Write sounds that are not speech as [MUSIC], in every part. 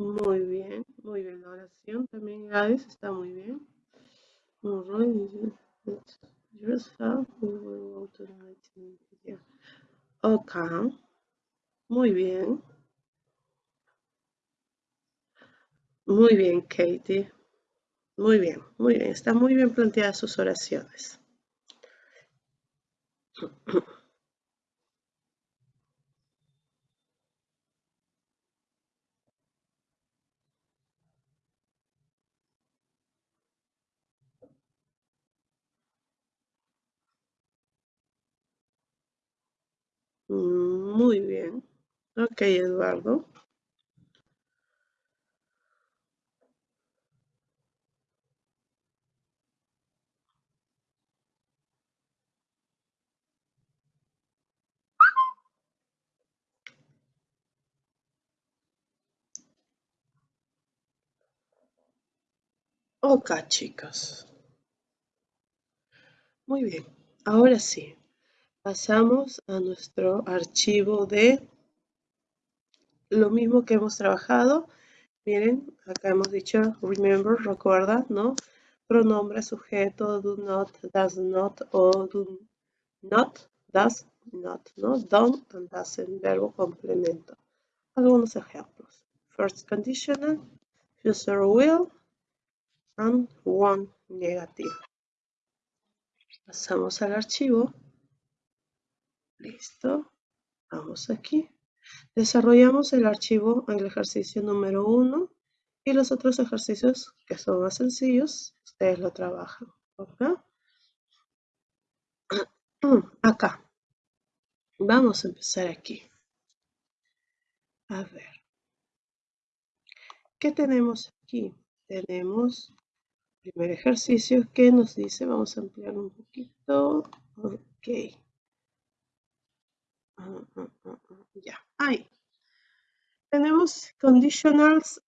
Muy bien, muy bien. La oración también, Gladys, está muy bien. Muy bien. Muy bien, Katie. Muy bien, muy bien. Están muy bien planteadas sus oraciones. Muy bien. Ok, Eduardo. Ok, chicos. Muy bien. Ahora sí. Pasamos a nuestro archivo de lo mismo que hemos trabajado. Miren, acá hemos dicho remember, recuerda, ¿no? Pronombre, sujeto, do not, does not o do not, does not, ¿no? Don't and doesn't, verbo complemento. Algunos ejemplos. First conditional, future will, and one negative. Pasamos al archivo. Listo. Vamos aquí. Desarrollamos el archivo, el ejercicio número uno y los otros ejercicios que son más sencillos, ustedes lo trabajan. [CLEARS THROAT] Acá. Vamos a empezar aquí. A ver. ¿Qué tenemos aquí? Tenemos el primer ejercicio que nos dice, vamos a ampliar un poquito. Ok. Ya, ahí. Tenemos conditionals,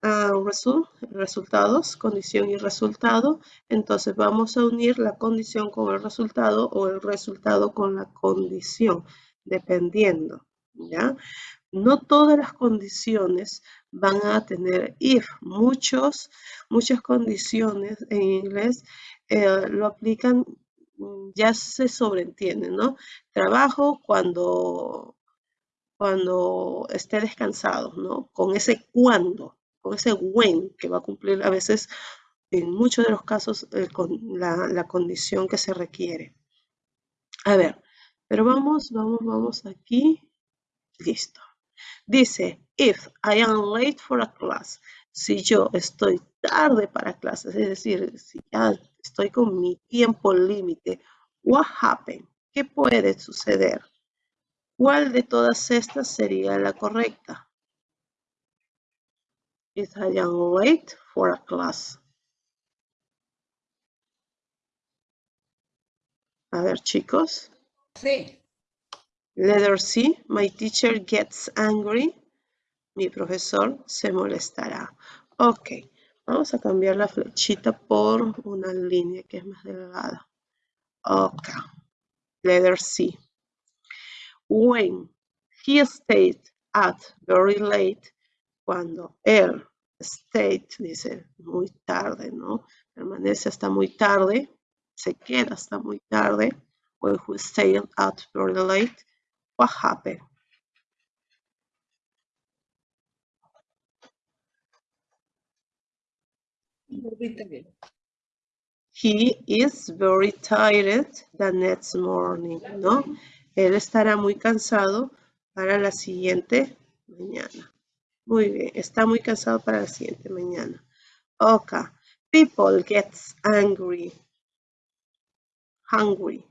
resultados, condición y resultado. Entonces vamos a unir la condición con el resultado o el resultado con la condición, dependiendo. ¿ya? No todas las condiciones van a tener if. Muchos, muchas condiciones en inglés eh, lo aplican ya se sobreentiende, ¿no? Trabajo cuando, cuando esté descansado, ¿no? Con ese cuando, con ese when que va a cumplir a veces en muchos de los casos eh, con la, la, condición que se requiere. A ver, pero vamos, vamos, vamos aquí. Listo. Dice, if I am late for a class, si yo estoy tarde para clases, es decir, si ya estoy con mi tiempo límite, what happened? ¿Qué puede suceder? ¿Cuál de todas estas sería la correcta? If I am late for a class. A ver, chicos. Sí. Letter C, my teacher gets angry. Mi profesor se molestará. Ok, vamos a cambiar la flechita por una línea que es más delgada. Ok, letter C. When he stayed at very late, cuando él stayed, dice muy tarde, ¿no? Permanece hasta muy tarde, se queda hasta muy tarde. When he stayed at very late, what happened? He is very tired the next morning, ¿no? Él estará muy cansado para la siguiente mañana. Muy bien, está muy cansado para la siguiente mañana. Ok, people gets angry, hungry.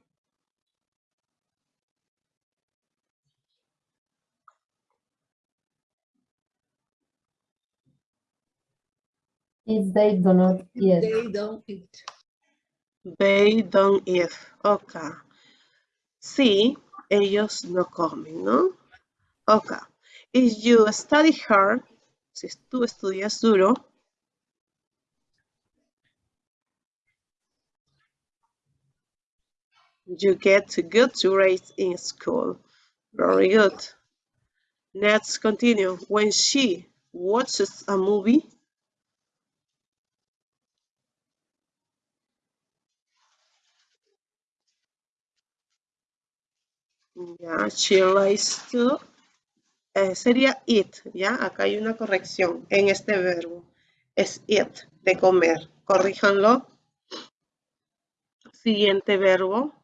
If they do not eat. They don't eat. They don't eat. Ok. Sí, ellos no comen, ¿no? Ok. If you study hard, si tú estudias duro, you get good grades in school. Very good. Let's continue. When she watches a movie. Ya, she to. eh, sería eat, ya. Acá hay una corrección en este verbo. Es eat, de comer. Corríjanlo. Siguiente verbo.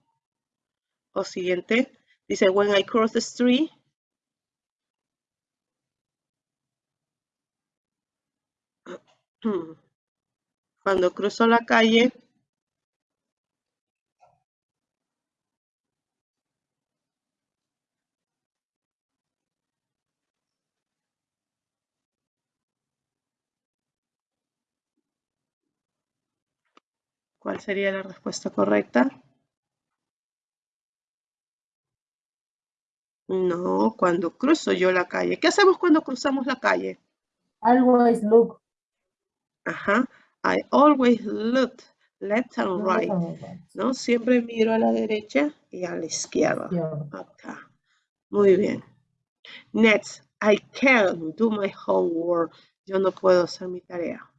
O siguiente. Dice, when I cross the street. [CLEARS THROAT] Cuando cruzo la calle. ¿Cuál sería la respuesta correcta? No, cuando cruzo yo la calle. ¿Qué hacemos cuando cruzamos la calle? Always look. Ajá. I always look left and right. ¿No? Siempre miro a la derecha y a la izquierda. Izquierda. Acá. Muy bien. Next, I can't do my homework. Yo no puedo hacer mi tarea.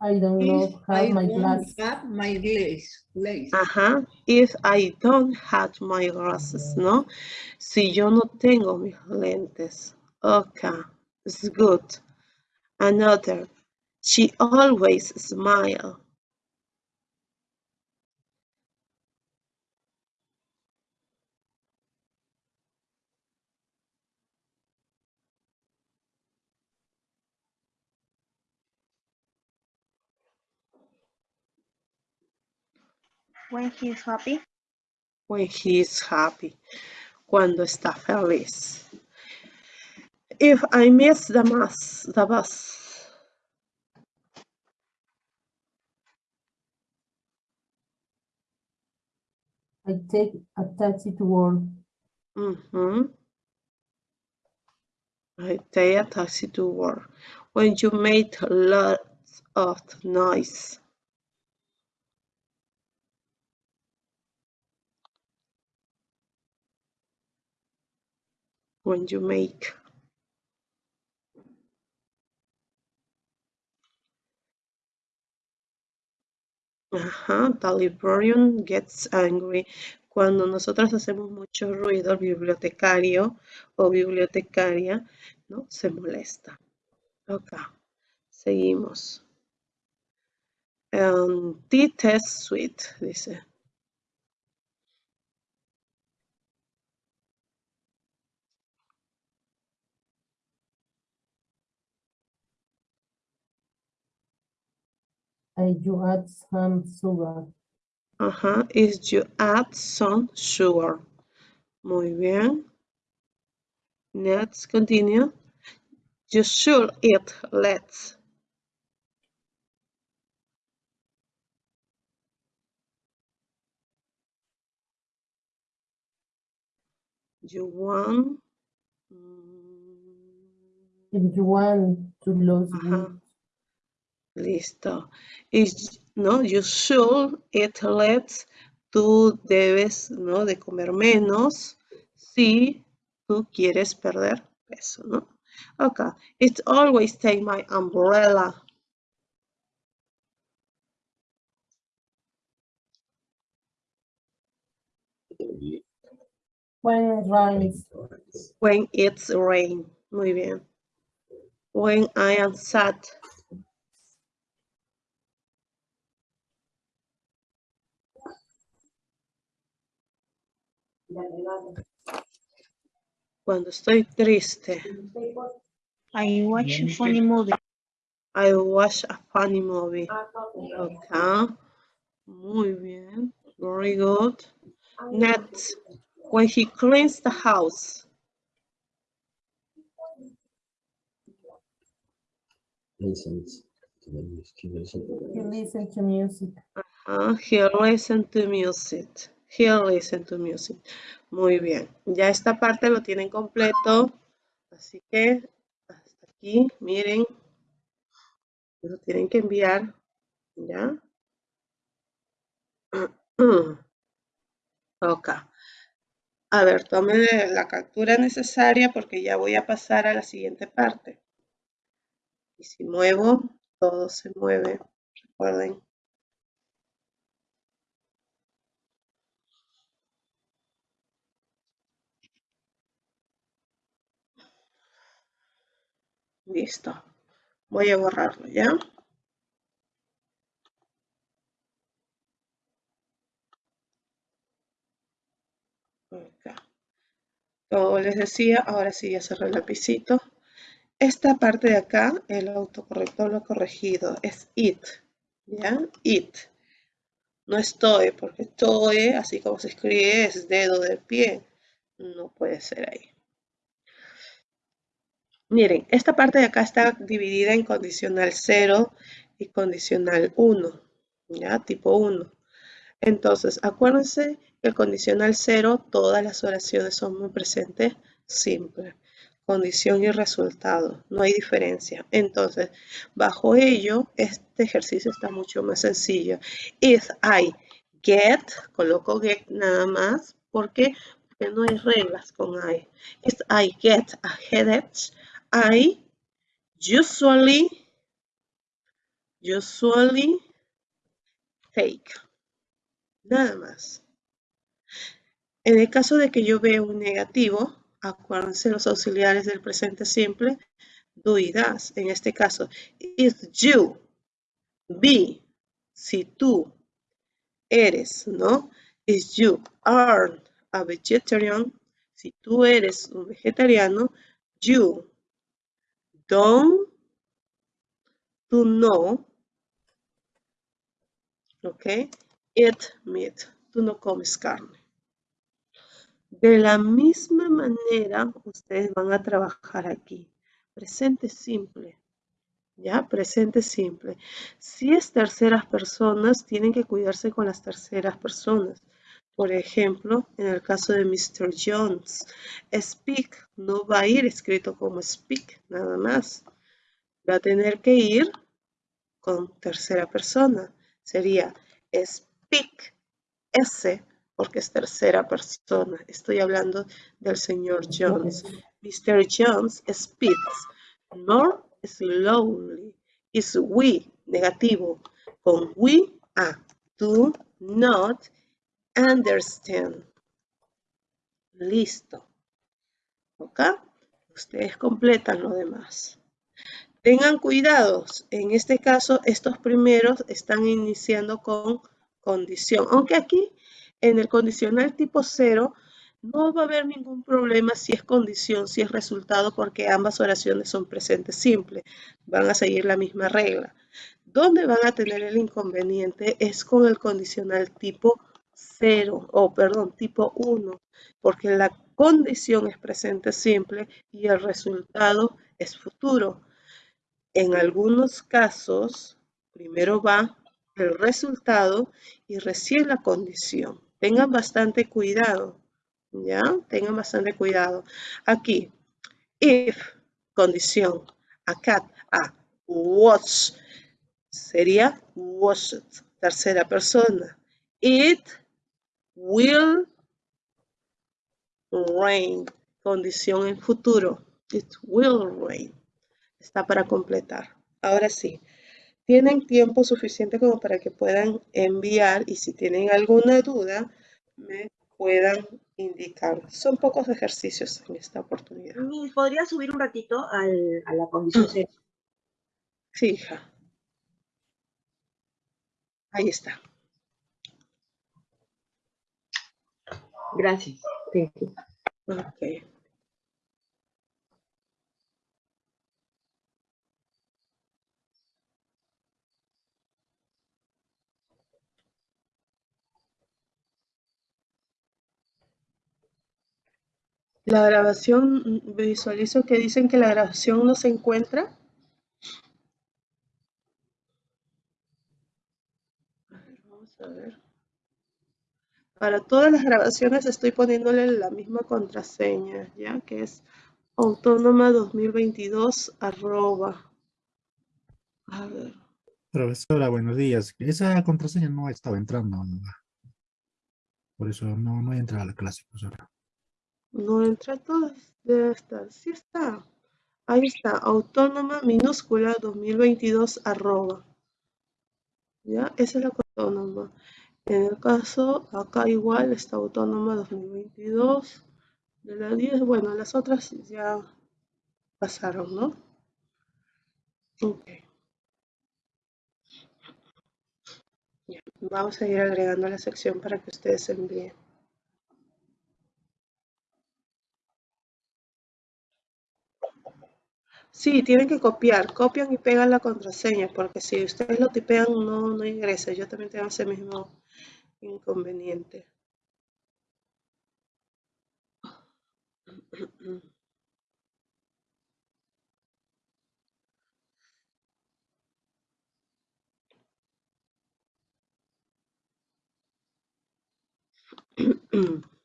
I don't If know I have my don't have my glass, glass. Ajá. If I don't have my glasses, ¿no? Si yo no tengo mis lentes. Okay. It's good. Another. She always smile. When he's happy. when he is happy, cuando está feliz. If I miss the bus, the bus, I take a taxi to work. mhm, I take a taxi to work. When you make lots of noise, when you make Ajá, gets angry. Cuando nosotros hacemos mucho ruido, el bibliotecario o bibliotecaria, ¿no? Se molesta. Ok, seguimos. Um, tea test sweet, dice. I you add some sugar. Ajá, is you add some sugar. Muy bien. Let's continue. You should eat let's. You want. mm, If you want to lose Ajá. weight, Listo. Is, no, you should eat less. Tú debes, ¿no? De comer menos si tú quieres perder peso, ¿no? Okay. It's always take my umbrella. when it rains, When it's rain. Muy bien. When I am sad. Cuando estoy triste. I watch a funny movie. I watch a funny movie. Okay. Muy bien. Very good. Next, when he cleans the house. listens to the music. He listens to music. Ah, he listens to music. He listen to music. Muy bien. Ya esta parte lo tienen completo. Así que hasta aquí, miren. Lo tienen que enviar. ¿Ya? [CLEARS THROAT] Ok. A ver, tome la captura necesaria porque ya voy a pasar a la siguiente parte. Y si muevo, todo se mueve. Recuerden. Listo. Voy a borrarlo, ¿ya? Como les decía, ahora sí ya cerré el lapicito. Esta parte de acá, el autocorrector lo ha corregido, es it, ¿ya? It. No estoy, porque estoy, así como se escribe, es dedo del pie. No puede ser ahí. Miren, esta parte de acá está dividida en condicional 0 y condicional 1, ¿ya? Tipo 1. Entonces, acuérdense que el condicional 0, todas las oraciones son muy presentes simple. Condición y resultado, no hay diferencia. Entonces, bajo ello, este ejercicio está mucho más sencillo. If I get, coloco get nada más, porque porque no hay reglas con I. If I get a headache, I usually, usually take. Nada más. En el caso de que yo vea un negativo, acuérdense los auxiliares del presente simple, do y das. En este caso, if you be, si tú eres, ¿no? If you are a vegetarian, si tú eres un vegetariano, you don't to know, ok, eat meat, tú no comes carne. De la misma manera, ustedes van a trabajar aquí. Presente simple. ¿Ya? Presente simple. Si es terceras personas, tienen que cuidarse con las terceras personas. Por ejemplo, en el caso de Mr. Jones, speak no va a ir escrito como speak, nada más. Va a tener que ir con tercera persona. Sería speak S porque es tercera persona. Estoy hablando del señor Jones. Mr. Jones speaks more slowly. Is we, negativo. Con we, a. Do not understand. Listo. ¿Ok? Ustedes completan lo demás. Tengan cuidados. En este caso, estos primeros están iniciando con condición. Aunque aquí en el condicional tipo 0 no va a haber ningún problema si es condición, si es resultado, porque ambas oraciones son presentes simples. Van a seguir la misma regla. Donde van a tener el inconveniente es con el condicional tipo 0, o perdón, tipo 1, porque la condición es presente simple y el resultado es futuro. En algunos casos, primero va el resultado y recién la condición. Tengan bastante cuidado, ¿ya? Tengan bastante cuidado. Aquí, if, condición, a cat, a watch, sería watched, tercera persona. It will rain, condición en futuro. It will rain. Está para completar. Ahora sí, tienen tiempo suficiente como para que puedan enviar y si tienen alguna duda, me puedan indicar. Son pocos ejercicios en esta oportunidad. ¿Podría subir un ratito al, a la condición? Sí, hija. Ahí está. Gracias. Ok. La grabación, visualizo que dicen que la grabación no se encuentra. A ver, vamos a ver. Para todas las grabaciones estoy poniéndole la misma contraseña, ya que es autónoma 2022 arroba. A ver. Profesora, buenos días. Esa contraseña no estaba entrando. Por eso no, no entra a la clase, profesora. No entra todo. Debe estar. Sí está. Ahí está. Autónoma minúscula 2022 arroba. ¿Ya? Esa es la autónoma. En el caso, acá igual está autónoma 2022 de la 10. Bueno, las otras ya pasaron, ¿no? Ok. Ya, Vamos a ir agregando la sección para que ustedes envíen. Sí, tienen que copiar, copian y pegan la contraseña, porque si ustedes lo tipean no, no ingresa. Yo también tengo ese mismo inconveniente. [CLEARS THROAT]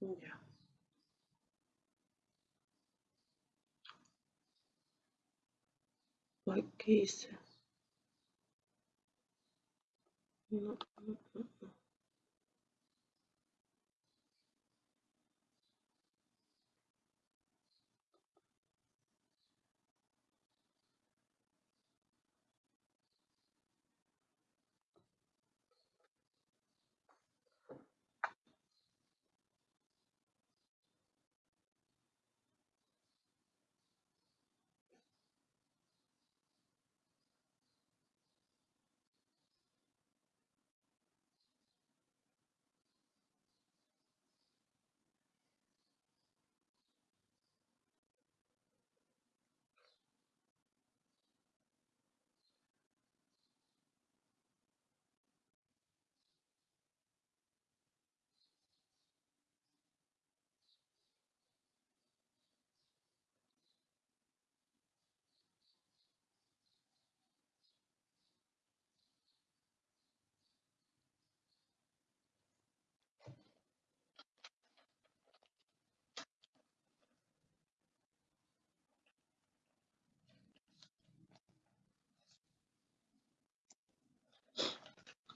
Ya. Ay, ¿Qué hice? No, no,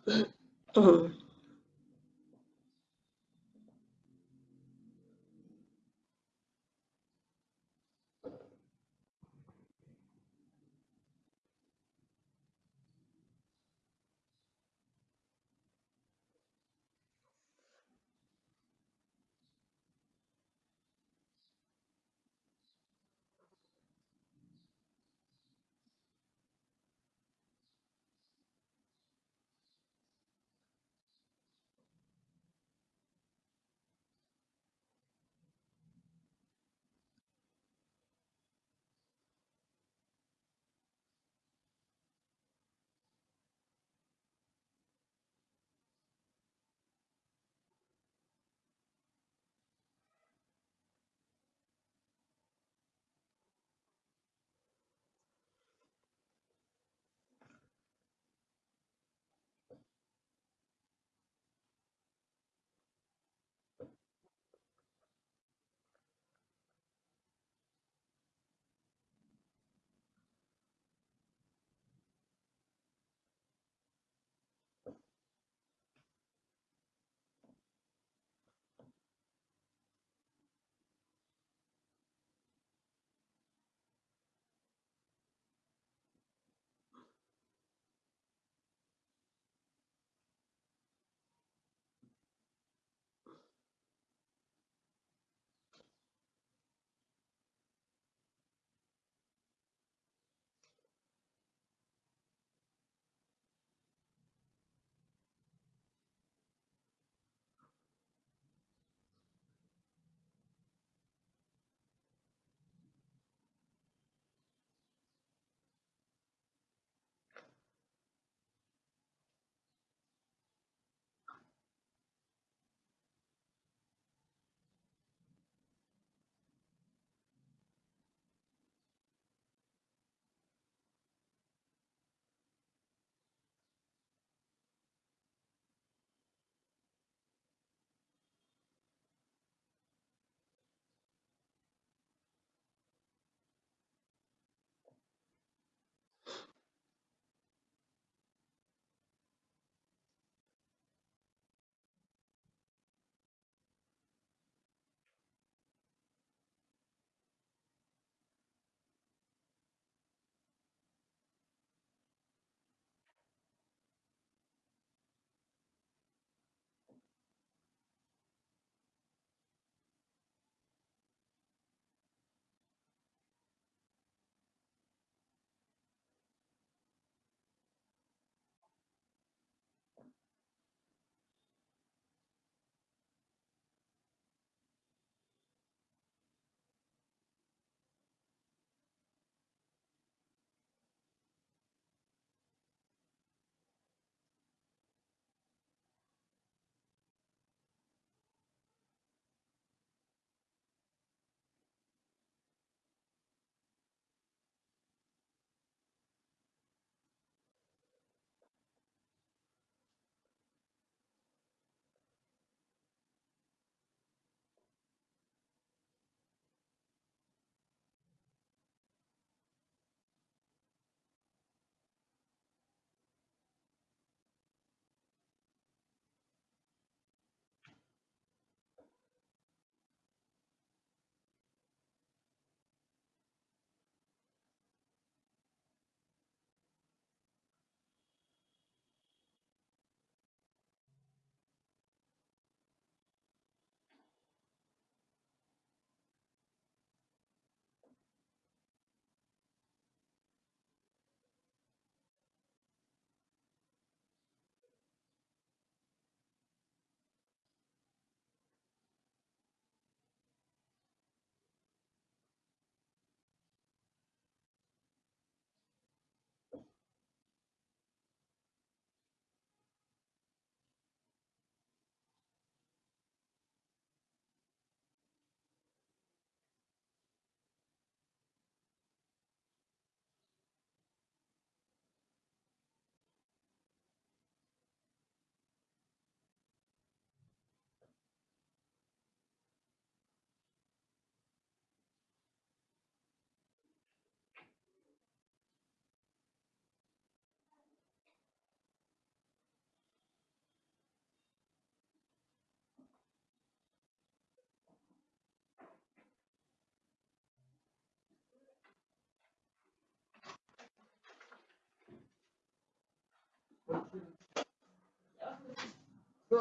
no,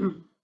Mm-hmm.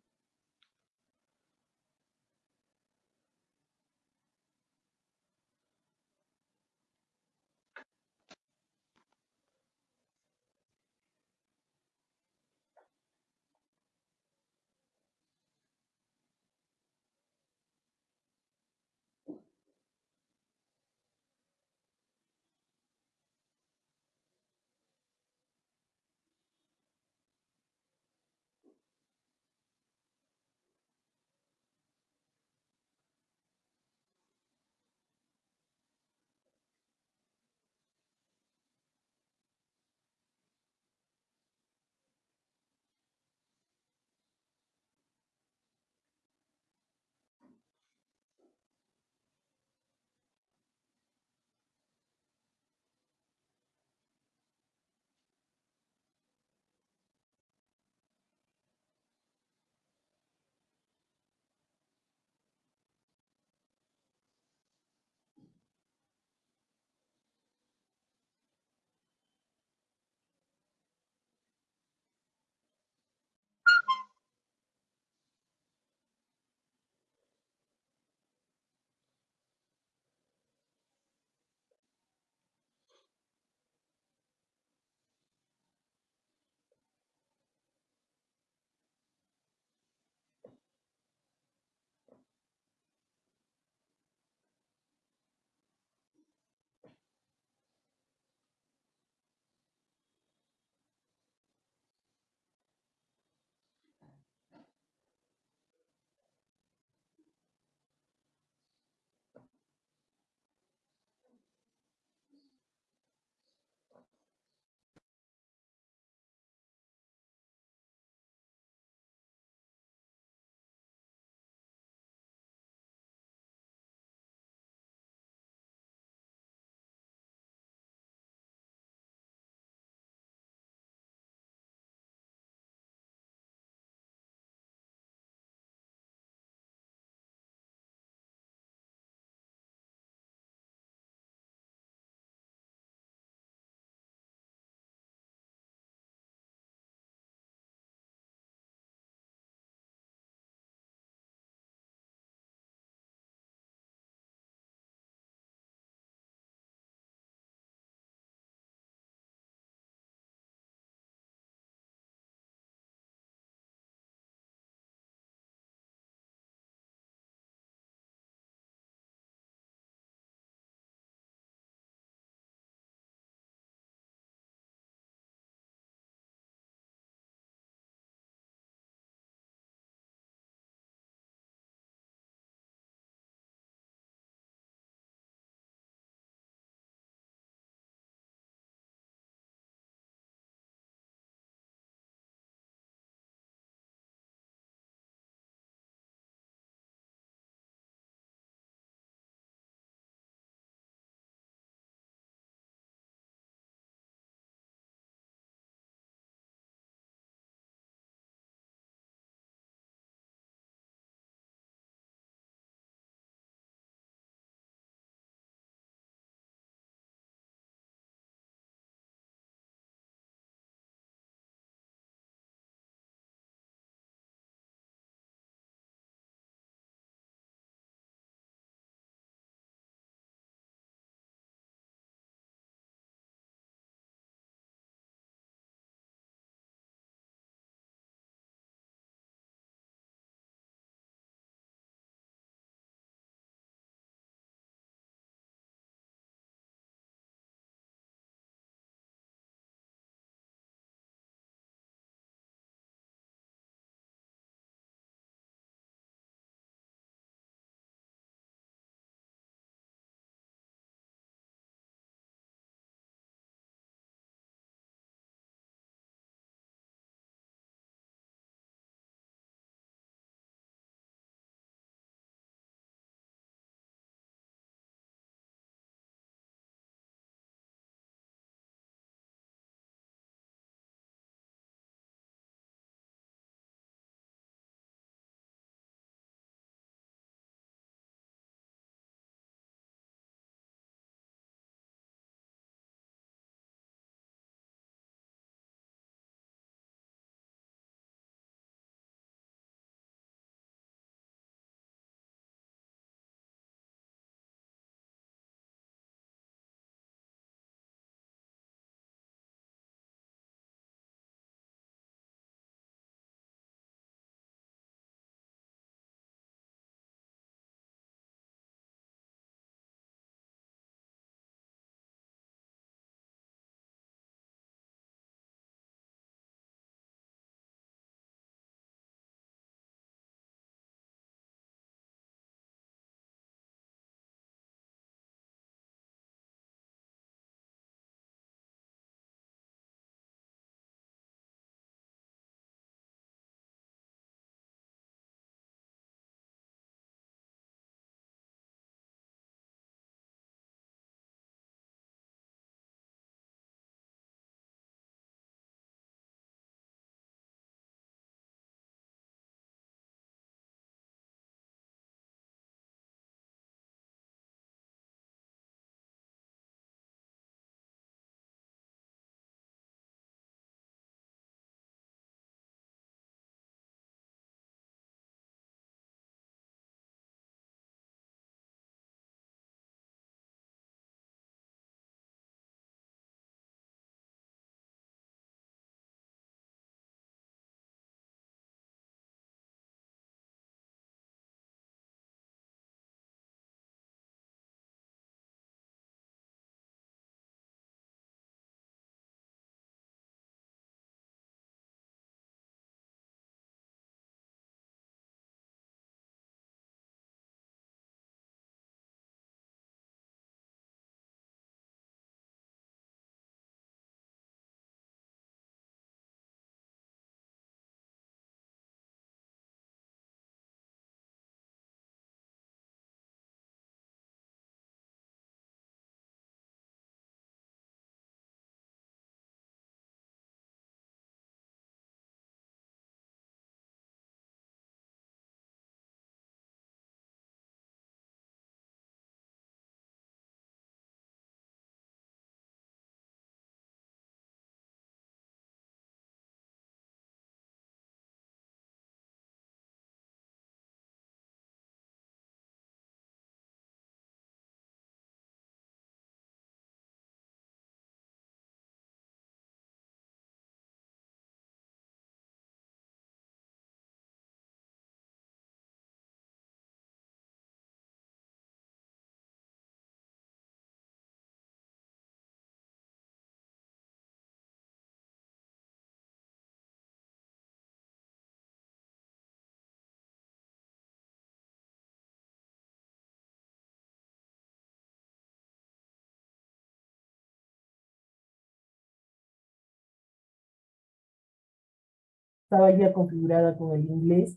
Estaba ya configurada con el inglés,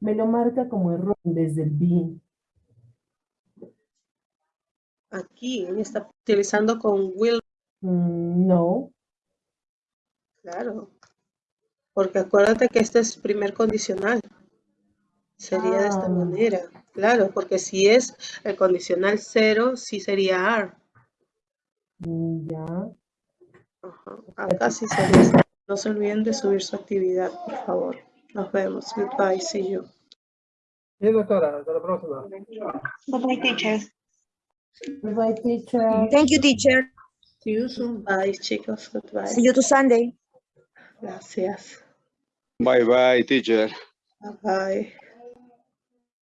me lo marca como error vez del be. Aquí está utilizando con will, Mm, no, claro. Porque acuérdate que este es primer condicional. Sería de esta Ah. manera. Claro, porque si es el condicional cero, sí sería are. Mm, ya. Ajá. Acá sí sería. No se olviden de subir su actividad, por favor. Nos vemos. Goodbye. See you. Bien, doctora, hasta la próxima. Goodbye, teacher. Goodbye, teacher. Thank you, teacher. See you soon. Bye, chicos. Goodbye. See you to Sunday. Gracias. Bye bye, teacher. Bye bye.